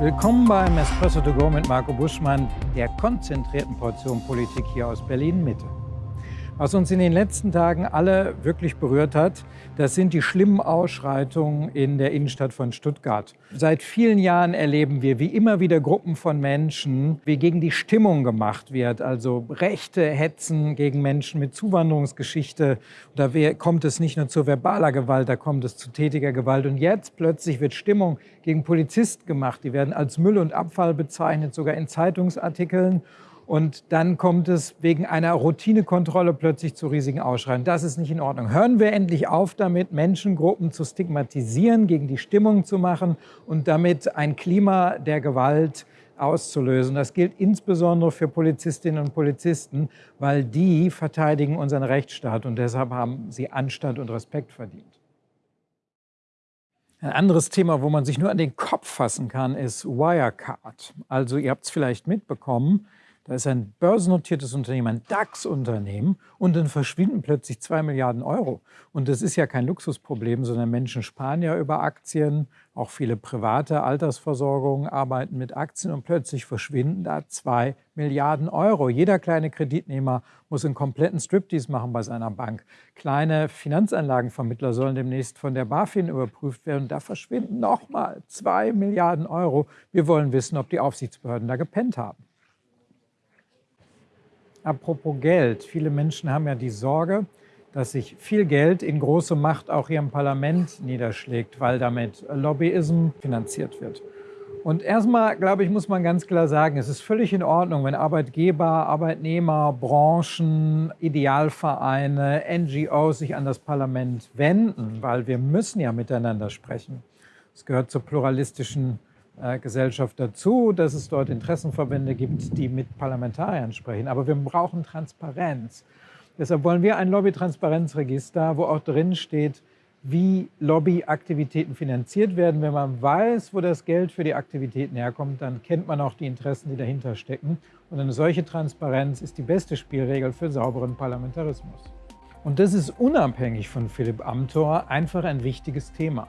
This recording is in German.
Willkommen beim Espresso to go mit Marco Buschmann, der konzentrierten Portion Politik hier aus Berlin-Mitte. Was uns in den letzten Tagen alle wirklich berührt hat, das sind die schlimmen Ausschreitungen in der Innenstadt von Stuttgart. Seit vielen Jahren erleben wir, wie immer wieder Gruppen von Menschen, wie gegen die Stimmung gemacht wird, also rechte Hetzen gegen Menschen mit Zuwanderungsgeschichte. Da kommt es nicht nur zu verbaler Gewalt, da kommt es zu tätiger Gewalt. Und jetzt plötzlich wird Stimmung gegen Polizisten gemacht. Die werden als Müll und Abfall bezeichnet, sogar in Zeitungsartikeln. Und dann kommt es wegen einer Routinekontrolle plötzlich zu riesigen Ausschreien. Das ist nicht in Ordnung. Hören wir endlich auf damit, Menschengruppen zu stigmatisieren, gegen die Stimmung zu machen und damit ein Klima der Gewalt auszulösen. Das gilt insbesondere für Polizistinnen und Polizisten, weil die verteidigen unseren Rechtsstaat und deshalb haben sie Anstand und Respekt verdient. Ein anderes Thema, wo man sich nur an den Kopf fassen kann, ist Wirecard. Also ihr habt es vielleicht mitbekommen, da ist ein börsennotiertes Unternehmen, ein DAX-Unternehmen und dann verschwinden plötzlich zwei Milliarden Euro. Und das ist ja kein Luxusproblem, sondern Menschen sparen ja über Aktien. Auch viele private Altersversorgungen arbeiten mit Aktien und plötzlich verschwinden da zwei Milliarden Euro. Jeder kleine Kreditnehmer muss einen kompletten Striptease machen bei seiner Bank. Kleine Finanzanlagenvermittler sollen demnächst von der BaFin überprüft werden. Da verschwinden nochmal zwei Milliarden Euro. Wir wollen wissen, ob die Aufsichtsbehörden da gepennt haben. Apropos Geld. Viele Menschen haben ja die Sorge, dass sich viel Geld in große Macht auch hier im Parlament niederschlägt, weil damit Lobbyism finanziert wird. Und erstmal, glaube ich, muss man ganz klar sagen, es ist völlig in Ordnung, wenn Arbeitgeber, Arbeitnehmer, Branchen, Idealvereine, NGOs sich an das Parlament wenden, weil wir müssen ja miteinander sprechen. Es gehört zur pluralistischen Gesellschaft dazu, dass es dort Interessenverbände gibt, die mit Parlamentariern sprechen. Aber wir brauchen Transparenz. Deshalb wollen wir ein Lobbytransparenzregister, wo auch drin steht, wie Lobbyaktivitäten finanziert werden. Wenn man weiß, wo das Geld für die Aktivitäten herkommt, dann kennt man auch die Interessen, die dahinter stecken. Und eine solche Transparenz ist die beste Spielregel für sauberen Parlamentarismus. Und das ist unabhängig von Philipp Amthor einfach ein wichtiges Thema.